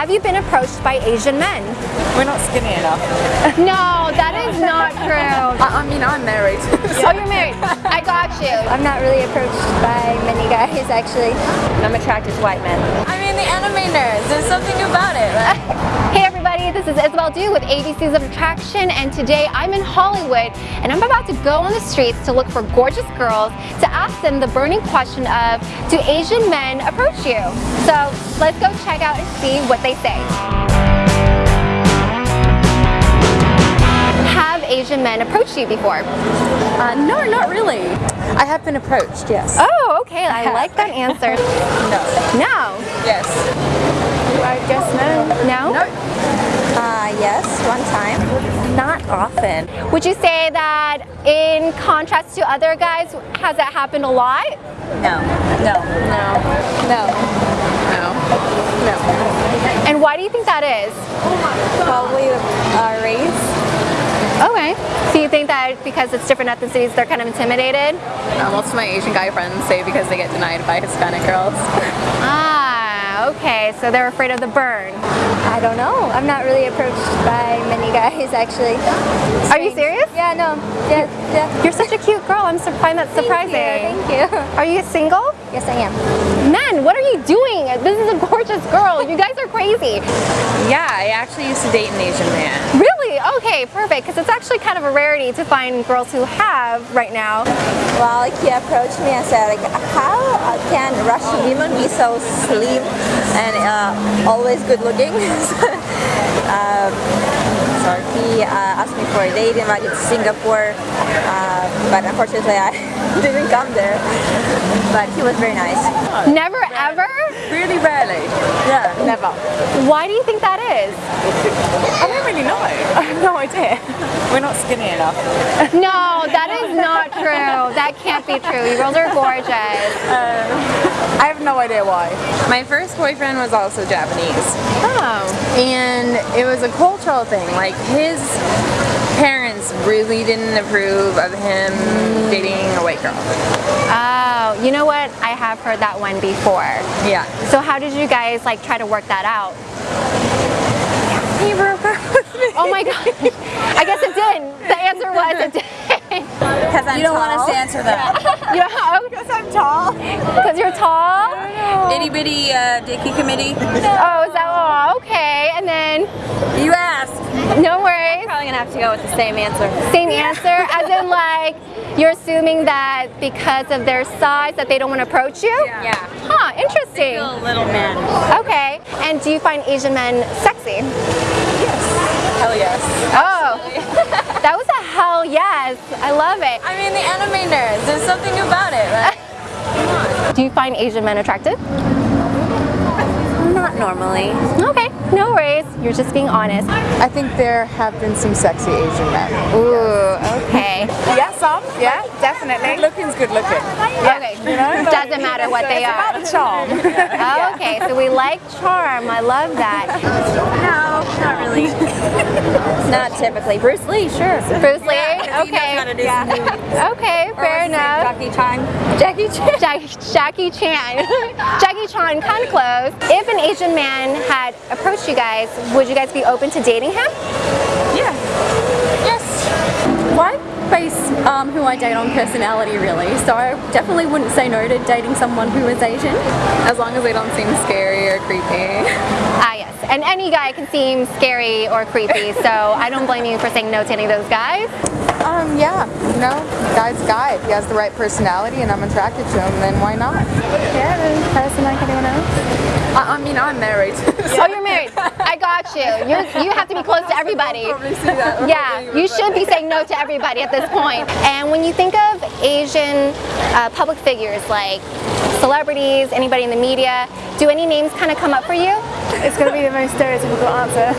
Have you been approached by Asian men? We're not skinny enough. No, that is not true. I, I mean, I'm married. Oh, you're married. I got you. I'm not really approached by many guys actually. I'm attracted to white men. I mean, the anime nerds. There's something about it. Right? Hey everybody, this is Isabel Du with ABCs of Attraction and today I'm in Hollywood and I'm about to go on the streets to look for gorgeous girls to ask them the burning question of do Asian men approach you? So let's go check out and see what they say. Have Asian men approached you before? Uh, no, not really. I have been approached, yes. Oh, okay, I like that answer. No. No. Yes. I guess no. No? No. Uh, yes, one time. Not often. Would you say that in contrast to other guys, has that happened a lot? No. No. No. No. No. No. And why do you think that is? Probably uh, race. Okay. So you think that because it's different ethnicities, they're kind of intimidated? Uh, most of my Asian guy friends say because they get denied by Hispanic girls. Ah, okay. So they're afraid of the burn. I don't know. I'm not really approached by many guys actually. Are you serious? Yeah, no. Yeah, yeah. You're such a cute girl. I'm surprised. That's surprising. Thank you. Thank you. Are you single? Yes, I am. Men, what are you doing? This is a gorgeous girl. You guys are crazy. Yeah, I actually used to date an Asian man. Really? Okay, perfect. Because it's actually kind of a rarity to find girls who have right now. Well, he approached me and said, like, how can Russian women be so slim and uh, always good looking? um, so he uh, asked me for a date, invited to Singapore, uh, but unfortunately I didn't come there. But he was very nice. Never ever? Really rarely. Why do you think that is? I don't really know. I have no idea. We're not skinny enough. No, that is not true. That can't be true. You girls are gorgeous. Um, I have no idea why. My first boyfriend was also Japanese. Oh. And it was a cultural thing. Like his parents really didn't approve of him dating a white girl. Oh, you know what? I have heard that one before. Yeah. So how did you guys like try to work that out? He broke up with me. Oh my god. I guess it didn't. The answer was it did. Because I'm You don't want us to answer that. you know, Because I'm tall. because you're tall? Itty bitty uh, dicky committee. Oh, is that oh, okay. And then You asked. no worries. I'm Probably gonna have to go with the same answer. Same answer as in like you're assuming that because of their size that they don't want to approach you? Yeah. Huh, interesting. little man. Okay. And do you find Asian men sexy? Yes. Hell yes. Oh. that was a hell yes. I love it. I mean, the anime nerds. There's something about it, right? Do you find Asian men attractive? Not normally. Okay, no worries. You're just being honest. I think there have been some sexy Asian men. Ooh, okay. Yeah, some. Yeah, definitely. Good looking's good looking. Yeah. Okay, doesn't matter what they It's about are. the charm. Okay, so we like charm. I love that. No, not really. Not typically. Bruce Lee, sure. Bruce Lee? Okay. Okay, fair enough. Jackie Chan. Jackie Chan. Jackie, Jackie Chan. Jackie Chan, kind of close. If an Asian man had approached you guys, would you guys be open to dating him? Yeah. Yes. Base um, who I date on personality really, so I definitely wouldn't say no to dating someone who is Asian. As long as they don't seem scary or creepy. Ah, yes. And any guy can seem scary or creepy, so I don't blame you for saying no to any of those guys. Um, yeah, you know, guy's guy. If he has the right personality and I'm attracted to him, then why not? Yeah, person like anyone else? I, I mean, I'm married. Oh, you're married. I got you. You're, you have to be close to everybody. probably see that. Yeah, you should be saying no to everybody at this point. And when you think of Asian uh, public figures like celebrities, anybody in the media, do any names kind of come up for you? It's going to be the most stereotypical answer.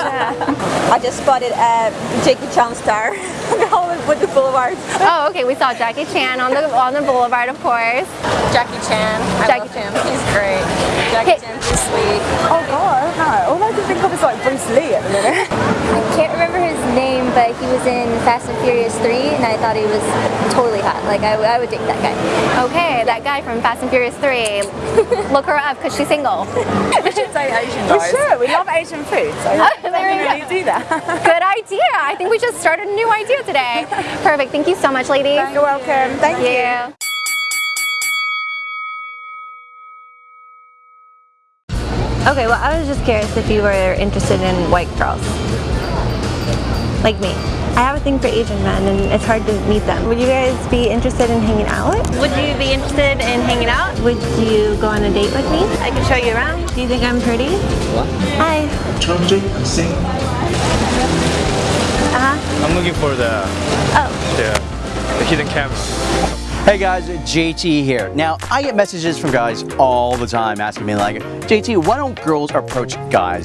I just spotted a Jackie Chan star on the Hollywood Boulevard. Oh, okay. We saw Jackie Chan on the on the boulevard, of course. Jackie Chan. I Jackie love him. He's great. Jackie Hey. Chan's just sweet. oh god, I don't know. All I can think of is like Bruce Lee at the minute. I can't remember his name, but he was in Fast and Furious 3 and I thought he was totally hot. Like I, I would date that guy. Okay, that guy from Fast and Furious 3. Look her up because she's single. We should say Asian guys. For sure, we love Asian food, so go. really do that. Good idea. I think we just started a new idea today. Perfect. Thank you so much, ladies. You're welcome. Thank you. you. Okay, well, I was just curious if you were interested in white girls. Like me. I have a thing for Asian men and it's hard to meet them. Would you guys be interested in hanging out? Would you be interested in hanging out? Would you go on a date with me? I can show you around. Do you think I'm pretty? What? Hi. Chunjik Singh. Uh-huh. I'm looking for the Oh. the, the hidden camera. Hey guys, JT here. Now, I get messages from guys all the time asking me like, JT, why don't girls approach guys?